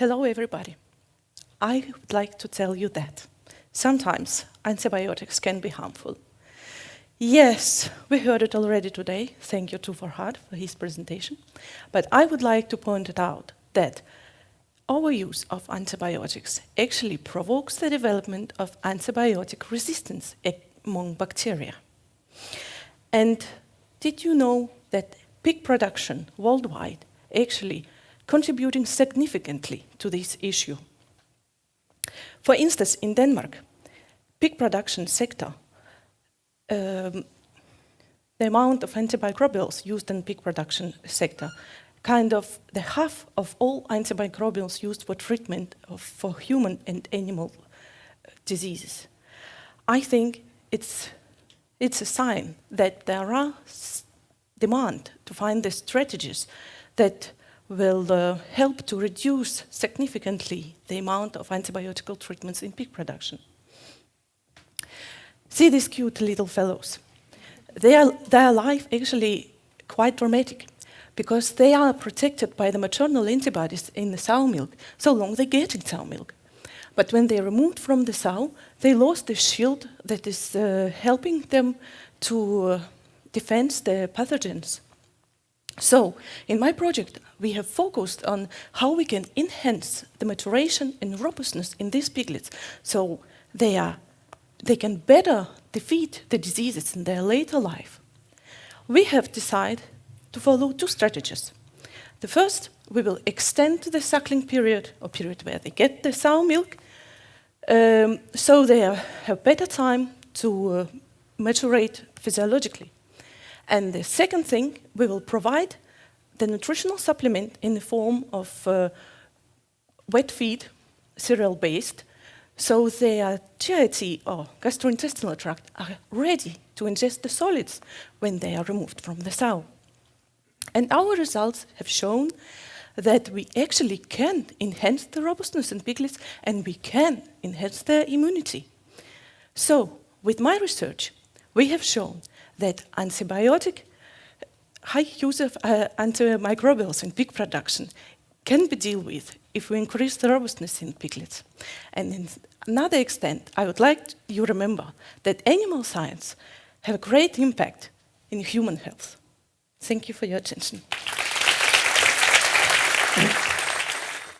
Hello, everybody. I would like to tell you that sometimes antibiotics can be harmful. Yes, we heard it already today. Thank you to Farhad for his presentation. But I would like to point it out that overuse of antibiotics actually provokes the development of antibiotic resistance among bacteria. And did you know that pig production worldwide actually contributing significantly to this issue. For instance, in Denmark, pig production sector, um, the amount of antimicrobials used in pig production sector, kind of the half of all antimicrobials used for treatment of, for human and animal uh, diseases. I think it's, it's a sign that there are demand to find the strategies that will uh, help to reduce significantly the amount of antibiotic treatments in pig production. See these cute little fellows. Their, their life actually quite dramatic because they are protected by the maternal antibodies in the sow milk so long they get in sow milk. But when they're removed from the sow, they lost the shield that is uh, helping them to uh, defend the pathogens. So, in my project, we have focused on how we can enhance the maturation and robustness in these piglets so they, are, they can better defeat the diseases in their later life. We have decided to follow two strategies. The first, we will extend the suckling period, or period where they get the sow milk, um, so they have better time to uh, maturate physiologically. And the second thing, we will provide the nutritional supplement in the form of uh, wet feed, cereal-based, so their GIT or gastrointestinal tract are ready to ingest the solids when they are removed from the sow. And our results have shown that we actually can enhance the robustness in piglets and we can enhance their immunity. So, with my research, we have shown that antibiotic high use of uh, antimicrobials in pig production can be dealt with if we increase the robustness in piglets. And in another extent, I would like you remember that animal science have a great impact in human health. Thank you for your attention.